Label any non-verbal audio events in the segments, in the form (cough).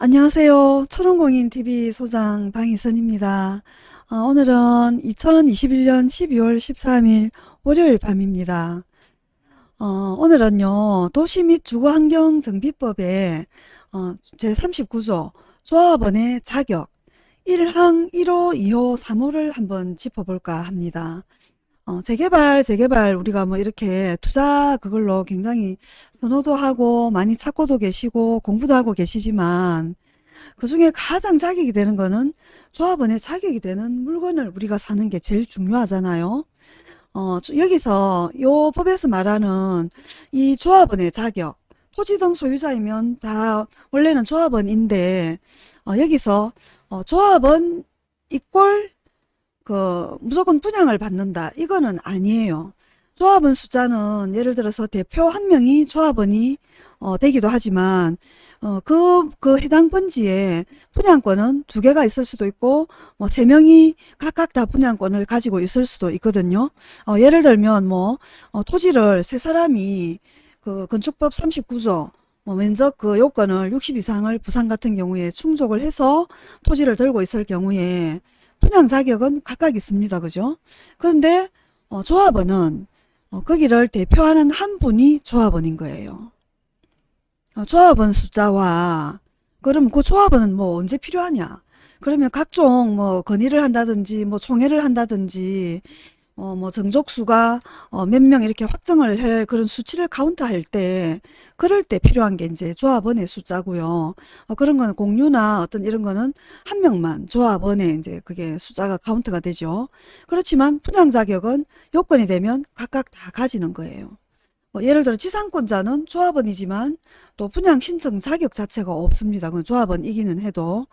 안녕하세요. 초롱공인TV 소장 방희선입니다. 어, 오늘은 2021년 12월 13일 월요일 밤입니다. 어, 오늘은요 도시 및 주거환경정비법의 어, 제39조 조합원의 자격 1항 1호 2호 3호를 한번 짚어볼까 합니다. 어, 재개발, 재개발 우리가 뭐 이렇게 투자 그걸로 굉장히 선호도 하고 많이 찾고도 계시고 공부도 하고 계시지만 그 중에 가장 자격이 되는 거는 조합원의 자격이 되는 물건을 우리가 사는 게 제일 중요하잖아요. 어, 여기서 요 법에서 말하는 이 조합원의 자격 토지 등 소유자이면 다 원래는 조합원인데 어, 여기서 어, 조합원 이꼴 그 무조건 분양을 받는다. 이거는 아니에요. 조합원 숫자는 예를 들어서 대표 한 명이 조합원이 어, 되기도 하지만 어, 그, 그 해당 번지에 분양권은 두 개가 있을 수도 있고 뭐 세 명이 각각 다 분양권을 가지고 있을 수도 있거든요. 어, 예를 들면 뭐 어, 토지를 세 사람이 그 건축법 39조 뭐 면적 그 요건을 60 이상을 부산 같은 경우에 충족을 해서 토지를 들고 있을 경우에 분양 자격은 각각 있습니다. 그죠? 그런데 어, 조합원은 어, 거기를 대표하는 한 분이 조합원인 거예요. 어, 조합원 숫자와 그럼 그 조합원은 뭐 언제 필요하냐? 그러면 각종 뭐 건의를 한다든지 뭐 총회를 한다든지 어, 뭐 정족수가 어, 몇 명 이렇게 확정을 할 그런 수치를 카운트할 때 그럴 때 필요한 게 이제 조합원의 숫자고요. 어, 그런 거는 공유나 어떤 이런 거는 한 명만 조합원의 이제 그게 숫자가 카운트가 되죠. 그렇지만 분양 자격은 요건이 되면 각각 다 가지는 거예요. 뭐 예를 들어 지상권자는 조합원이지만 또 분양 신청 자격 자체가 없습니다. 그건 조합원이기는 해도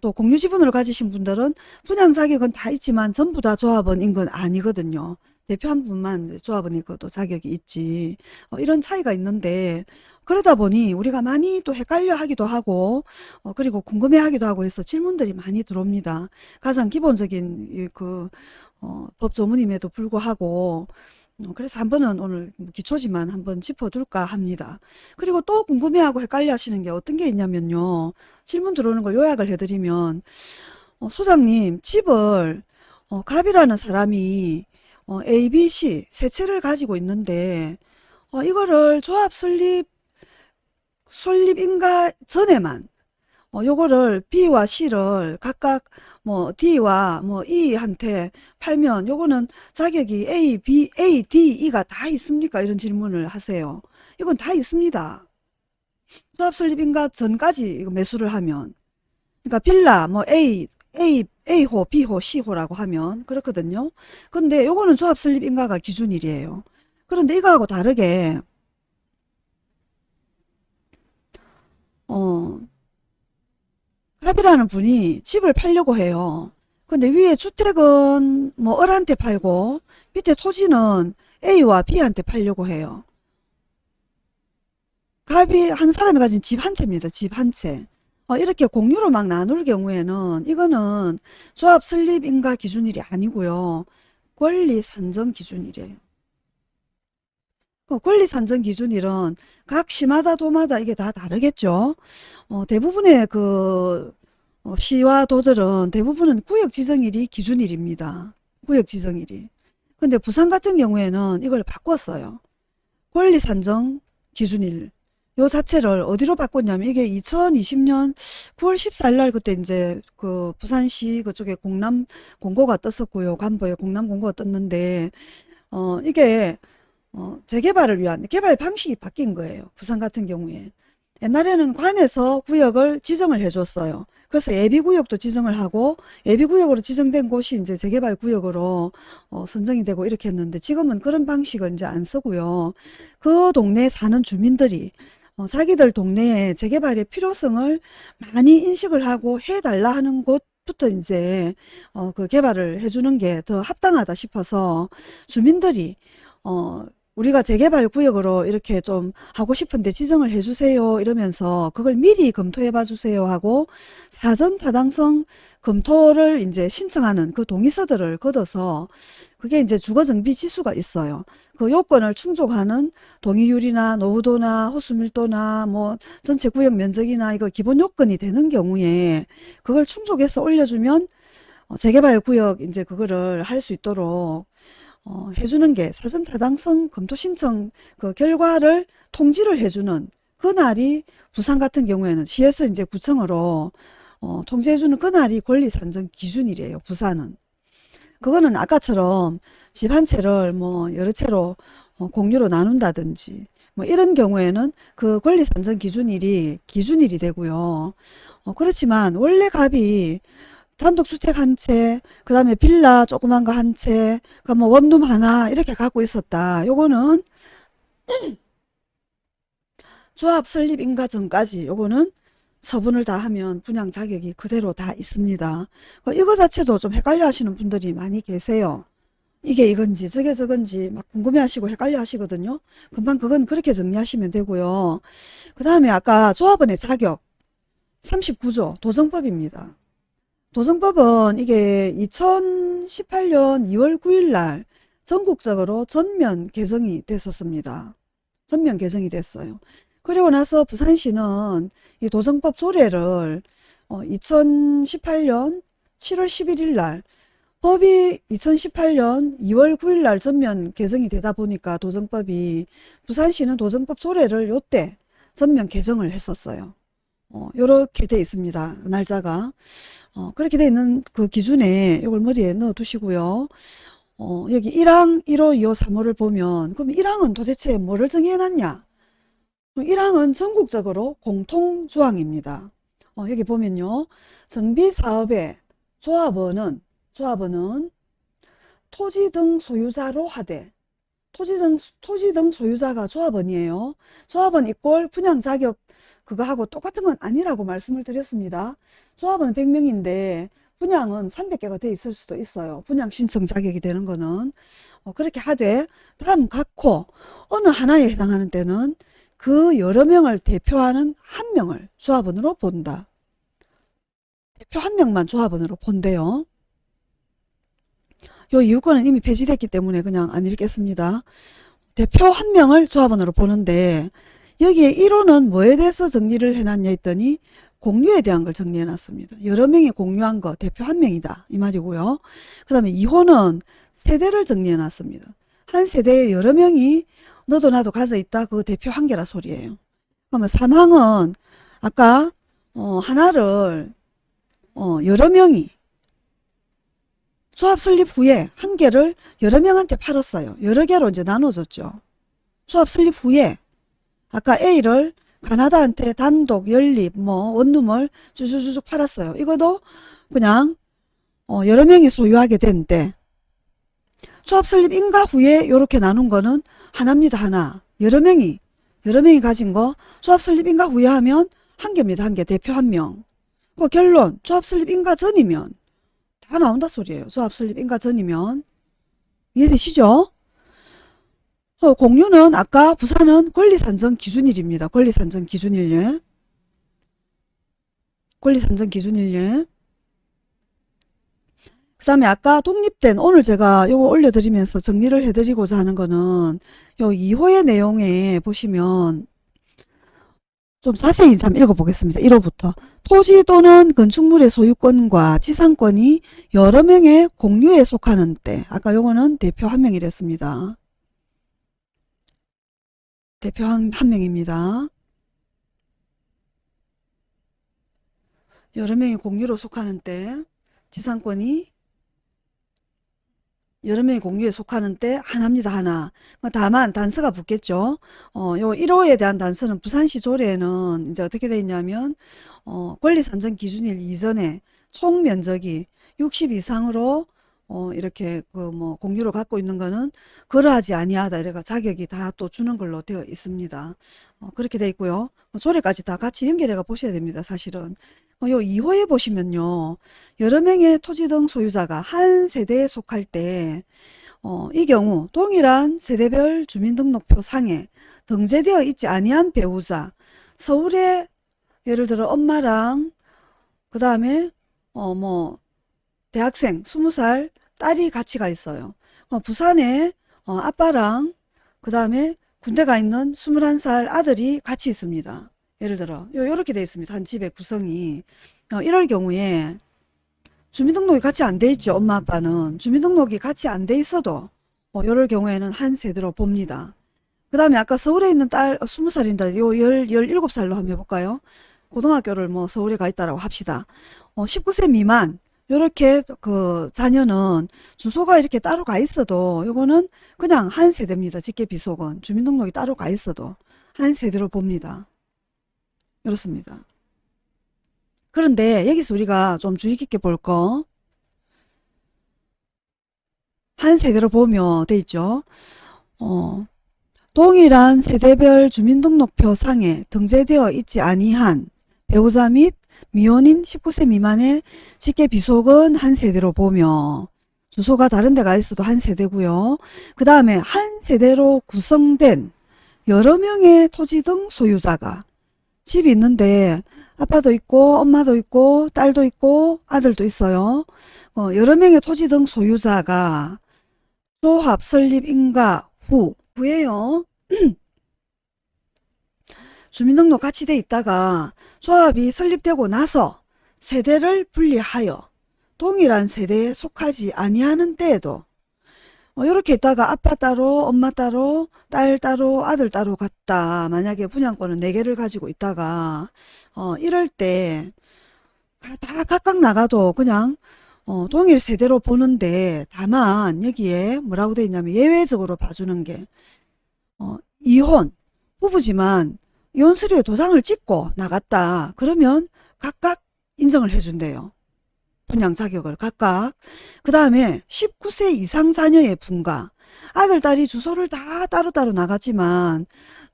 또 공유 지분을 가지신 분들은 분양 자격은 다 있지만 전부 다 조합원인 건 아니거든요. 대표 한 분만 조합원이고 자격이 있지 어, 이런 차이가 있는데 그러다 보니 우리가 많이 또 헷갈려 하기도 하고 어, 그리고 궁금해 하기도 하고 해서 질문들이 많이 들어옵니다. 가장 기본적인 그 어, 법조문임에도 불구하고 어, 그래서 한 번은 오늘 기초지만 한번 짚어둘까 합니다. 그리고 또 궁금해하고 헷갈려 하시는 게 어떤 게 있냐면요. 질문 들어오는 걸 요약을 해드리면 어, 소장님 집을 어, 갑이라는 사람이 어, A, B, C 세 채를 가지고 있는데 어, 이거를 조합 설립 설립인가 전에만 어, 요거를 B와 C를 각각 뭐 D와 뭐 E한테 팔면 요거는 자격이 A, B, A, D, E가 다 있습니까? 이런 질문을 하세요. 이건 다 있습니다. 조합 설립인가 전까지 매수를 하면 그러니까 빌라 뭐 A, A, A호, B호, C호라고 하면 그렇거든요. 근데 요거는 조합 설립 인가가 기준일이에요. 그런데 이거하고 다르게 어 갑이라는 분이 집을 팔려고 해요. 근데 위에 주택은 뭐 을한테 팔고 밑에 토지는 A와 B한테 팔려고 해요. 갑이 한 사람이 가진 집 한 채입니다. 집 한 채. 어, 이렇게 공유로 막 나눌 경우에는 이거는 조합 설립 인가 기준일이 아니고요. 권리 산정 기준일이에요. 그 권리 산정 기준일은 각 시마다 도마다 이게 다 다르겠죠. 어, 대부분의 그 어, 시와 도들은 대부분은 구역 지정일이 기준일입니다. 구역 지정일이. 근데 부산 같은 경우에는 이걸 바꿨어요. 권리 산정 기준일. 요 자체를 어디로 바꿨냐면 이게 2020년 9월 14일 날 그때 이제 그 부산시 그쪽에 공남 공고가 떴었고요. 관보에 공남 공고가 떴는데 어 이게 어, 재개발을 위한 개발 방식이 바뀐 거예요. 부산 같은 경우에. 옛날에는 관에서 구역을 지정을 해줬어요. 그래서 예비구역도 지정을 하고 예비구역으로 지정된 곳이 이제 재개발 구역으로 어, 선정이 되고 이렇게 했는데 지금은 그런 방식을 이제 안 쓰고요. 그 동네에 사는 주민들이 어, 자기들 동네에 재개발의 필요성을 많이 인식을 하고 해달라 하는 곳 부터 이제 어, 그 개발을 해주는 게 더 합당하다 싶어서 주민들이 어, 우리가 재개발 구역으로 이렇게 좀 하고 싶은데 지정을 해주세요 이러면서 그걸 미리 검토해 봐 주세요 하고 사전 타당성 검토를 이제 신청하는 그 동의서들을 걷어서 그게 이제 주거정비 지수가 있어요. 그 요건을 충족하는 동의율이나 노후도나 호수밀도나 뭐 전체 구역 면적이나 이거 기본 요건이 되는 경우에 그걸 충족해서 올려주면 어, 재개발 구역 이제 그거를 할 수 있도록 어, 해주는 게 사전 타당성 검토 신청 그 결과를 통지를 해주는 그날이 부산 같은 경우에는 시에서 이제 구청으로 어, 통지해주는 그날이 권리 산정 기준일이에요. 부산은. 그거는 아까처럼 집 한 채를 뭐 여러 채로 어, 공유로 나눈다든지 뭐 이런 경우에는 그 권리 산정 기준일이 기준일이 되고요. 어, 그렇지만 원래 값이 단독주택 한 채, 그 다음에 빌라 조그만 거 한 채, 그뭐 원룸 하나 이렇게 갖고 있었다. 요거는 (clears throat) 조합 설립 인가 전까지 요거는 처분을 다 하면 분양 자격이 그대로 다 있습니다. 그 이거 자체도 좀 헷갈려 하시는 분들이 많이 계세요. 이게 이건지 저게 저건지 막 궁금해 하시고 헷갈려 하시거든요. 금방 그건 그렇게 정리하시면 되고요. 그 다음에 아까 조합원의 자격 39조 도정법입니다. 도정법은 이게 2018년 2월 9일 날 전국적으로 전면 개정이 됐었습니다. 전면 개정이 됐어요. 그리고 나서 부산시는 이 도정법 조례를 2018년 7월 11일 날 법이 2018년 2월 9일 날 전면 개정이 되다 보니까 도정법이 부산시는 도정법 조례를 요때 전면 개정을 했었어요. 어, 요렇게 돼 있습니다. 날짜가. 어, 그렇게 돼 있는 그 기준에 이걸 머리에 넣어 두시고요. 어, 여기 1항 1호 2호 3호를 보면 그럼 1항은 도대체 뭐를 정해 놨냐? 1항은 전국적으로 공통조항입니다. 어, 여기 보면요. 정비사업의 조합원은 조합원은 토지 등 소유자로 하되 토지 등, 토지 등 소유자가 조합원이에요. 조합원 이꼴 분양 자격 그거하고 똑같은 건 아니라고 말씀을 드렸습니다. 조합은 100명인데 분양은 300개가 돼 있을 수도 있어요. 분양 신청 자격이 되는 거는 어, 그렇게 하되 다음 각호 어느 하나에 해당하는 때는 그 여러 명을 대표하는 한 명을 조합원으로 본다. 대표 한 명만 조합원으로 본대요. 요 이유권은 이미 폐지됐기 때문에 그냥 안 읽겠습니다. 대표 한 명을 조합원으로 보는데 여기에 1호는 뭐에 대해서 정리를 해놨냐 했더니 공유에 대한 걸 정리해 놨습니다. 여러 명이 공유한 거 대표 한 명이다 이 말이고요. 그 다음에 2호는 세대를 정리해 놨습니다. 한 세대에 여러 명이 너도 나도 가져 있다 그 대표 한 개라 소리예요. 그러면 3항은 아까 어, 하나를 어, 여러 명이 조합 설립 후에 한 개를 여러 명한테 팔았어요. 여러 개로 이제 나눠졌죠. 조합 설립 후에 아까 A를 가나다한테 단독, 연립, 뭐 원룸을 주주주쭉 팔았어요. 이것도 그냥 어, 여러 명이 소유하게 된때 조합 설립 인가 후에 이렇게 나눈 거는 하나입니다. 하나. 여러 명이 여러 명이 가진 거 조합 설립 인가 후에 하면 한 개입니다. 한 개. 대표 한 명. 그 결론 조합 설립 인가 전이면 다 나온다 소리예요. 조합 설립 인가 전이면 이해되시죠? 어, 공유는 아까 부산은 권리산정 기준일입니다. 권리산정 기준일 권리산정 기준일 그 다음에 아까 독립된 오늘 제가 요거 올려드리면서 정리를 해드리고자 하는 거는 요 2호의 내용에 보시면 좀 자세히 참 읽어보겠습니다. 1호부터 토지 또는 건축물의 소유권과 지상권이 여러 명의 공유에 속하는 때 아까 요거는 대표 한 명이랬습니다. 대표 한, 한 명입니다. 여러 명이 공유로 속하는 때 지상권이 명이 공유에 속하는 때 하나입니다. 하나. 다만 단서가 붙겠죠. 어, 요 1호에 대한 단서는 부산시 조례에는 이제 어떻게 되어 있냐면 어, 권리 산정 기준일 이전에 총 면적이 60 이상으로 어, 이렇게 그 뭐 공유를 갖고 있는 거는 그러하지 아니하다 이래가 자격이 다 또 주는 걸로 되어 있습니다. 어, 그렇게 되어 있고요. 뭐 조례까지 다 같이 연결해가 보셔야 됩니다. 사실은. 어, 요 2호에 보시면요. 여러 명의 토지 등 소유자가 한 세대에 속할 때 어, 이 경우 동일한 세대별 주민등록표 상에 등재되어 있지 아니한 배우자 서울에 예를 들어 엄마랑 그 다음에 어 뭐 대학생 20살 딸이 같이 가 있어요. 어, 부산에 어, 아빠랑 그 다음에 군대 가 있는 21살 아들이 같이 있습니다. 예를 들어 요 요렇게 되어 있습니다. 한 집의 구성이 어, 이럴 경우에 주민등록이 같이 안 돼 있죠. 엄마 아빠는 주민등록이 같이 안 돼 있어도 어, 이럴 경우에는 한 세대로 봅니다. 그 다음에 아까 서울에 있는 딸 어, 20살인데 요 10, 17살로 한번 해볼까요? 고등학교를 뭐 서울에 가 있다라고 합시다. 어, 19세 미만 요렇게 그 자녀는 주소가 이렇게 따로 가 있어도 요거는 그냥 한 세대입니다. 직계 비속은 주민등록이 따로 가 있어도 한 세대로 봅니다. 이렇습니다. 그런데 여기서 우리가 좀 주의 깊게 볼 거, 한 세대로 보면 돼 있죠. 어, 동일한 세대별 주민등록표 상에 등재되어 있지 아니한 배우자 및 미혼인 19세 미만의 직계 비속은 한 세대로 보며 주소가 다른 데가 있어도 한 세대고요. 그 다음에 한 세대로 구성된 여러 명의 토지 등 소유자가 집이 있는데 아빠도 있고 엄마도 있고 딸도 있고 아들도 있어요. 어, 여러 명의 토지 등 소유자가 조합 설립 인가 후 후에요. (clears throat) 주민등록 같이 돼 있다가 조합이 설립되고 나서 세대를 분리하여 동일한 세대에 속하지 아니하는 때에도 어, 이렇게 있다가 아빠 따로 엄마 따로 딸 따로 아들 따로 갔다 만약에 분양권은 4개를 가지고 있다가 어, 이럴 때 다 각각 나가도 그냥 어, 동일 세대로 보는데 다만 여기에 뭐라고 돼 있냐면 예외적으로 봐주는 게 어, 이혼 부부지만 이혼 서류에 도장을 찍고 나갔다 그러면 각각 인정을 해준대요. 분양 자격을 각각. 그 다음에 19세 이상 자녀의 분가. 아들, 딸이 주소를 다 따로따로 나갔지만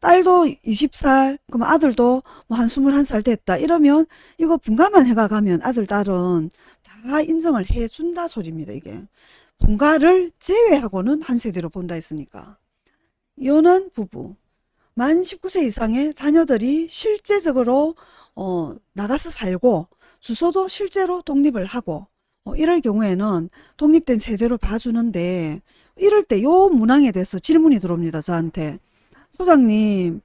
딸도 20살, 그럼 아들도 뭐 한 21살 됐다. 이러면 이거 분가만 해가 가면 아들, 딸은 다 인정을 해준다 소리입니다. 이게. 분가를 제외하고는 한 세대로 본다 했으니까. 이혼한 부부. 만 19세 이상의 자녀들이 실제적으로 어, 나가서 살고 주소도 실제로 독립을 하고 어, 이럴 경우에는 독립된 세대로 봐주는데 이럴 때 요 문항에 대해서 질문이 들어옵니다. 저한테. 소장님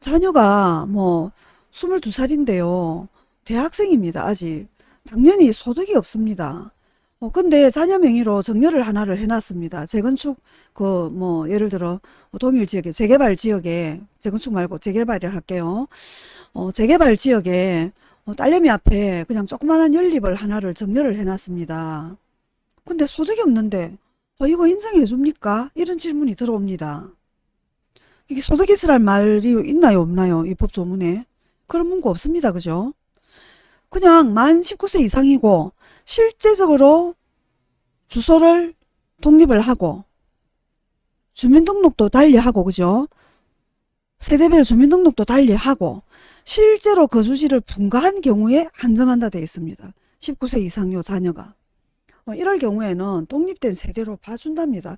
자녀가 뭐 22살인데요. 대학생입니다. 아직. 당연히 소득이 없습니다. 어, 근데 자녀 명의로 정려를 하나를 해놨습니다. 재건축, 그, 뭐, 예를 들어, 동일 지역에, 재개발 지역에, 재건축 말고 재개발을 할게요. 어, 재개발 지역에, 어, 딸내미 앞에 그냥 조그마한 연립을 하나를 정려를 해놨습니다. 근데 소득이 없는데, 어, 이거 인정해 줍니까? 이런 질문이 들어옵니다. 이게 소득 있으란 말이 있나요, 없나요? 이 법조문에. 그런 문구 없습니다. 그죠? 그냥 만 19세 이상이고 실제적으로 주소를 독립을 하고 주민등록도 달리하고 그죠? 세대별 주민등록도 달리하고 실제로 거주지를 분가한 경우에 한정한다 되어 있습니다. 19세 이상요 자녀가. 어, 이럴 경우에는 독립된 세대로 봐준답니다.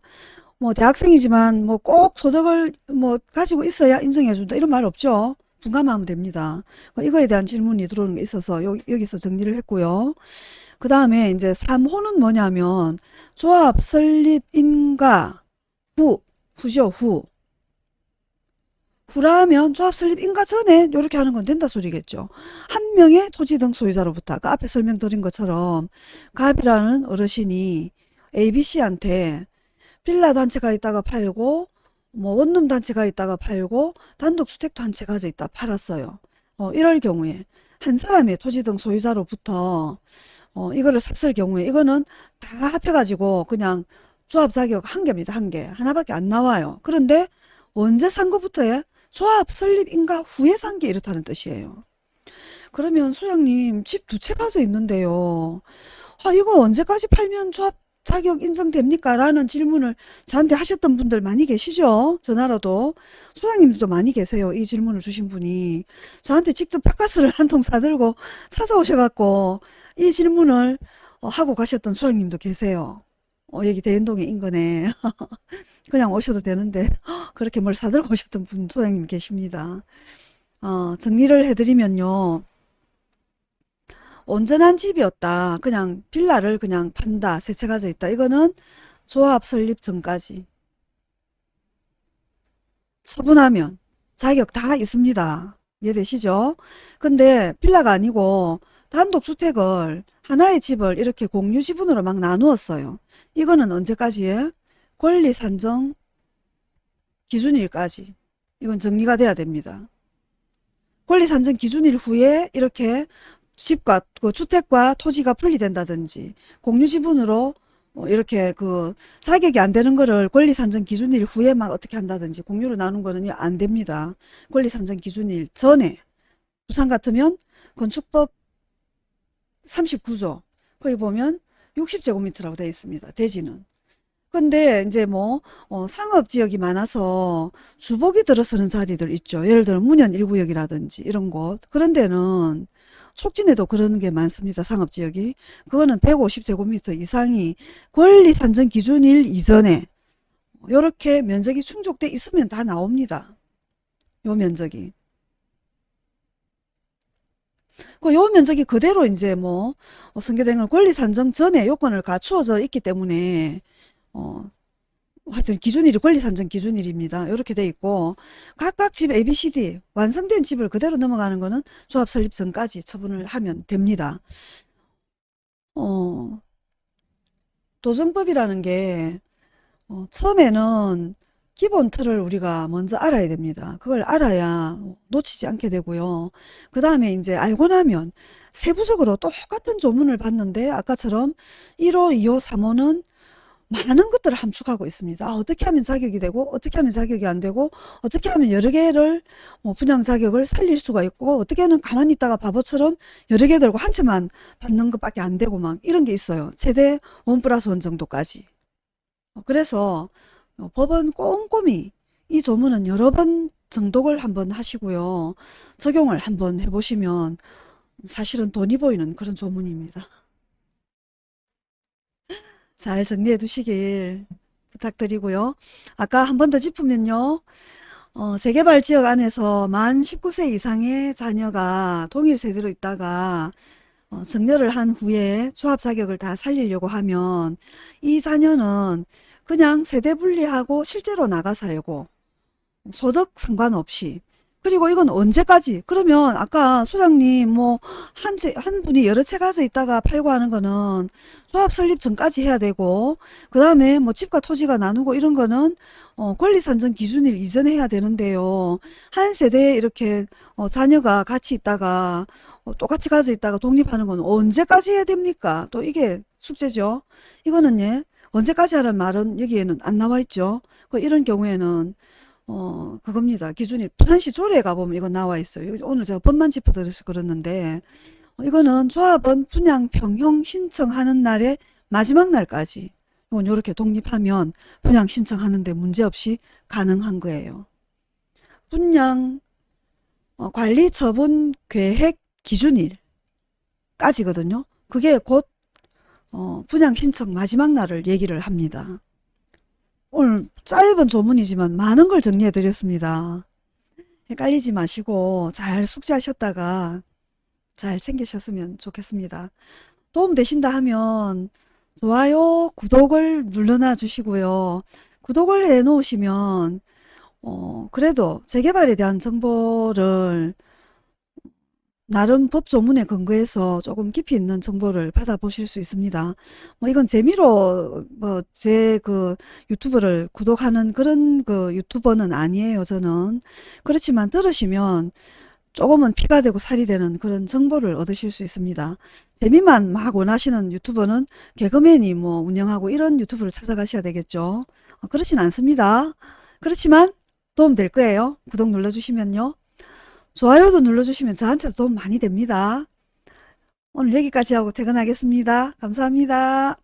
뭐 대학생이지만 뭐 꼭 소득을 뭐 가지고 있어야 인정해준다 이런 말 없죠. 분감하면 됩니다. 어, 이거에 대한 질문이 들어오는 게 있어서 여, 여기서 정리를 했고요. 그 다음에 이제 3호는 뭐냐면 조합 설립 인가 후 후죠 후 후라면 조합 설립 인가 전에 이렇게 하는 건 된다 소리겠죠. 한 명의 토지 등 소유자로부터 아까 앞에 설명드린 것처럼 갑이라는 어르신이 ABC한테 빌라 단체가 있다가 팔고 뭐 원룸 단체가 있다가 팔고 채 가져 있다 팔았어요. 어, 이럴 경우에 한 사람의 토지 등 소유자로부터 어, 이거를 샀을 경우에 이거는 다 합해가지고 그냥 조합 자격 한 개입니다. 한 개. 하나밖에 안 나와요. 그런데 언제 산 것부터에 조합 설립 인가 후에 산 게 이렇다는 뜻이에요. 그러면 소장님 집 두 채 가져 있는데요. 아 이거 언제까지 팔면 조합 자격 인정됩니까? 라는 질문을 저한테 하셨던 분들 많이 계시죠? 전화로도. 소장님들도 많이 계세요. 이 질문을 주신 분이. 저한테 직접 바카스를 (laughs) 한 통 사들고 찾아오셔갖고 이 질문을 어, 하고 가셨던 소장님도 계세요. 어, 여기 대연동에 인근에 (laughs) 그냥 오셔도 되는데 (gasps) 그렇게 뭘 사들고 오셨던 분 소장님 계십니다. 어, 정리를 해드리면요. 온전한 집이었다. 그냥 빌라를 그냥 판다. 세채가져 있다. 이거는 조합 설립 전까지 처분하면 자격 다 있습니다. 이해되시죠? 근데 빌라가 아니고 단독주택을 하나의 집을 이렇게 공유 지분으로 막 나누었어요. 이거는 언제까지에? 권리 산정 기준일까지. 이건 정리가 돼야 됩니다. 권리 산정 기준일 후에 이렇게 집과 그 주택과 토지가 분리된다든지 공유 지분으로 어, 이렇게 그 자격이 안 되는 거를 권리 산정 기준일 후에만 어떻게 한다든지 공유로 나눈 거는 안 됩니다. 권리 산정 기준일 전에 부산 같으면 건축법 39조 거기 보면 60제곱미터라고 되어 있습니다. 대지는. 근데 이제 뭐 어, 상업 지역이 많아서 주복이 들어서는 자리들 있죠. 예를 들어 문현 1구역이라든지 이런 곳 그런 데는 촉진에도 그런 게 많습니다. 상업 지역이. 그거는 150제곱미터 이상이 권리 산정 기준일 이전에 이렇게 면적이 충족돼 있으면 다 나옵니다. 요 면적이. 그요 면적이 그대로 이제 뭐 어, 승계된 권리 산정 전에 요건을 갖추어져 있기 때문에 어 하여튼 기준일이 권리 산정 기준일입니다. 이렇게 돼 있고 각각 집 ABCD 완성된 집을 그대로 넘어가는 거는 조합 설립 전까지 처분을 하면 됩니다. 어, 도정법이라는 게 어, 처음에는 기본 틀을 우리가 먼저 알아야 됩니다. 그걸 알아야 놓치지 않게 되고요. 그 다음에 이제 알고 나면 세부적으로 똑같은 조문을 봤는데 아까처럼 1호, 2호, 3호는 많은 것들을 함축하고 있습니다. 아, 어떻게 하면 자격이 되고 어떻게 하면 자격이 안 되고 어떻게 하면 여러 개를 뭐 분양 자격을 살릴 수가 있고 어떻게는 가만히 있다가 바보처럼 여러 개 들고 한 채만 받는 것밖에 안 되고 막 이런 게 있어요. 최대 원 플러스 원 정도까지. 어, 그래서 어, 법은 꼼꼼히 이 조문은 여러 번 정독을 한번 하시고요. 적용을 한번 해보시면 사실은 돈이 보이는 그런 조문입니다. 잘 정리해 두시길 부탁드리고요. 아까 한 번 더 짚으면요. 어, 재개발 지역 안에서 만 19세 이상의 자녀가 동일 세대로 있다가 어, 정렬을 한 후에 조합 자격을 다 살리려고 하면 이 자녀는 그냥 세대 분리하고 실제로 나가 살고 소득 상관없이 그리고 이건 언제까지? 그러면 아까 소장님 뭐한 분이 여러 채 가져 있다가 팔고 하는 거는 조합 설립 전까지 해야 되고 그 다음에 뭐 집과 토지가 나누고 이런 거는 어, 권리 산정 기준일 이전에 해야 되는데요. 한 세대에 이렇게 어, 자녀가 같이 있다가 어, 똑같이 가져 있다가 독립하는 건 언제까지 해야 됩니까? 또 이게 숙제죠. 이거는 예 언제까지 하는 말은 여기에는 안 나와 있죠. 그 이런 경우에는 어, 그겁니다. 기준이 부산시 조례에 가보면 이거 나와 있어요. 오늘 제가 법만 짚어드려서 그랬는데 어, 이거는 조합원 분양 평형 신청하는 날의 마지막 날까지 이건 이렇게 독립하면 분양 신청하는데 문제없이 가능한 거예요. 분양 어, 관리 처분 계획 기준일까지거든요. 그게 곧 어, 분양 신청 마지막 날을 얘기를 합니다. 오늘 짧은 조문이지만 많은 걸 정리해 드렸습니다. 헷갈리지 마시고 잘 숙지하셨다가 잘 챙기셨으면 좋겠습니다. 도움 되신다 하면 좋아요, 구독을 눌러놔 주시고요. 구독을 해 놓으시면 어, 그래도 재개발에 대한 정보를 나름 법조문에 근거해서 조금 깊이 있는 정보를 받아보실 수 있습니다. 뭐 이건 재미로 뭐 제 그 유튜브를 구독하는 그런 그 유튜버는 아니에요. 저는 그렇지만 들으시면 조금은 피가 되고 살이 되는 그런 정보를 얻으실 수 있습니다. 재미만 막 원하시는 유튜버는 개그맨이 뭐 운영하고 이런 유튜브를 찾아가셔야 되겠죠. 어, 그렇진 않습니다. 그렇지만 도움 될 거예요. 구독 눌러주시면요. 좋아요도 눌러주시면 저한테도 도움 많이 됩니다. 오늘 여기까지 하고 퇴근하겠습니다. 감사합니다.